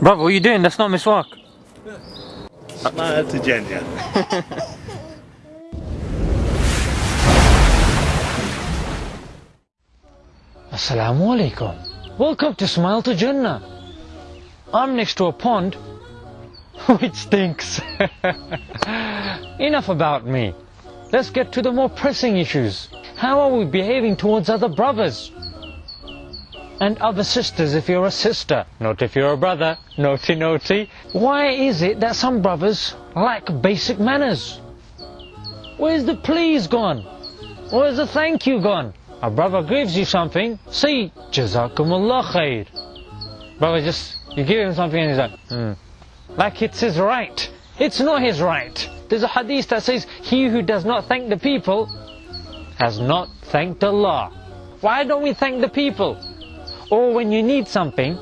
Brother, what are you doing? That's not miswak. Smile to Jannah. Assalamu alaikum. Welcome to Smile to Jannah. I'm next to a pond which stinks. Enough about me. Let's get to the more pressing issues. How are we behaving towards other brothers? And other sisters if you're a sister, not if you're a brother. Naughty, naughty. Why is it that some brothers lack basic manners? Where's the please gone? Where's the thank you gone? A brother gives you something, say Jazakumullah khair. Brother just, you give him something and he's like, hmm. Like it's his right. It's not his right. There's a hadith that says, he who does not thank the people has not thanked Allah. Why don't we thank the people? Or when you need something,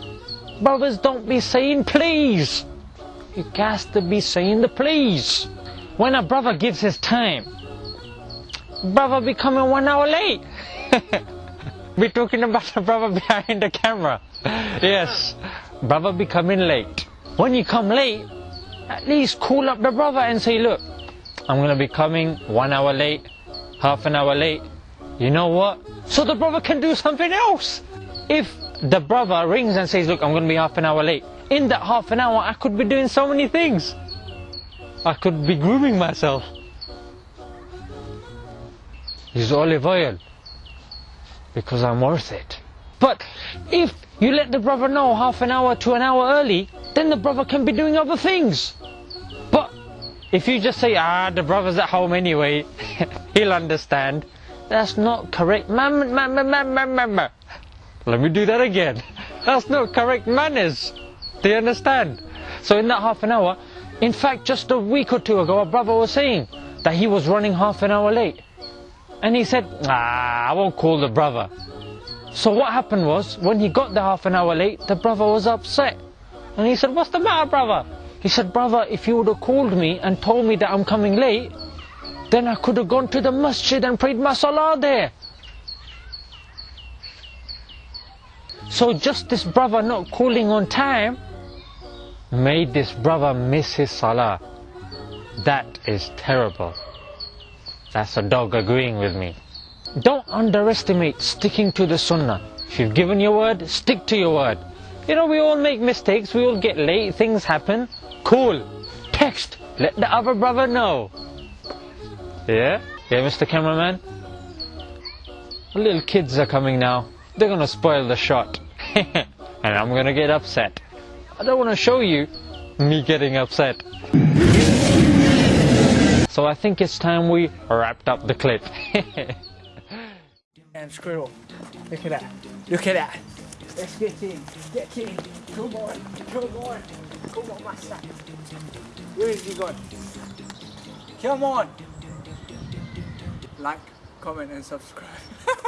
brothers don't be saying please. You got to be saying the please. When a brother gives his time, brother be coming one hour late. We're talking about the brother behind the camera. Yes, brother be coming late. When you come late, at least call up the brother and say, look, I'm going to be coming one hour late, half an hour late. You know what? So the brother can do something else. If the brother rings and says, look, I'm going to be half an hour late, in that half an hour, I could be doing so many things. I could be grooming myself. Use olive oil because I'm worth it. But if you let the brother know half an hour to an hour early, then the brother can be doing other things. But if you just say, ah, the brother's at home anyway, he'll understand. That's not correct. Man, man, man, man. Let me do that again. That's not correct manners. Do you understand? So in that half an hour, in fact, just a week or two ago, a brother was saying that he was running half an hour late. And he said, ah, I won't call the brother. So what happened was, when he got there half an hour late, the brother was upset. And he said, what's the matter, brother? He said, brother, if you would have called me and told me that I'm coming late, then I could have gone to the masjid and prayed my salah there. So just this brother not calling on time made this brother miss his salah. That is terrible. That's a dog agreeing with me. Don't underestimate sticking to the sunnah. If you've given your word, stick to your word. You know, we all make mistakes, we all get late, things happen. Cool. Text. Let the other brother know. Yeah? Yeah, Mr. Cameraman? Little kids are coming now. They're gonna spoil the shot. and I'm gonna get upset. I don't wanna show you me getting upset. So I think it's time we wrapped up the clip. and squirrel. Look at that. Look at that. Let's get in. Get in. Come on. Come on. Come on, master. Where is he going? Come on. Like, comment and subscribe.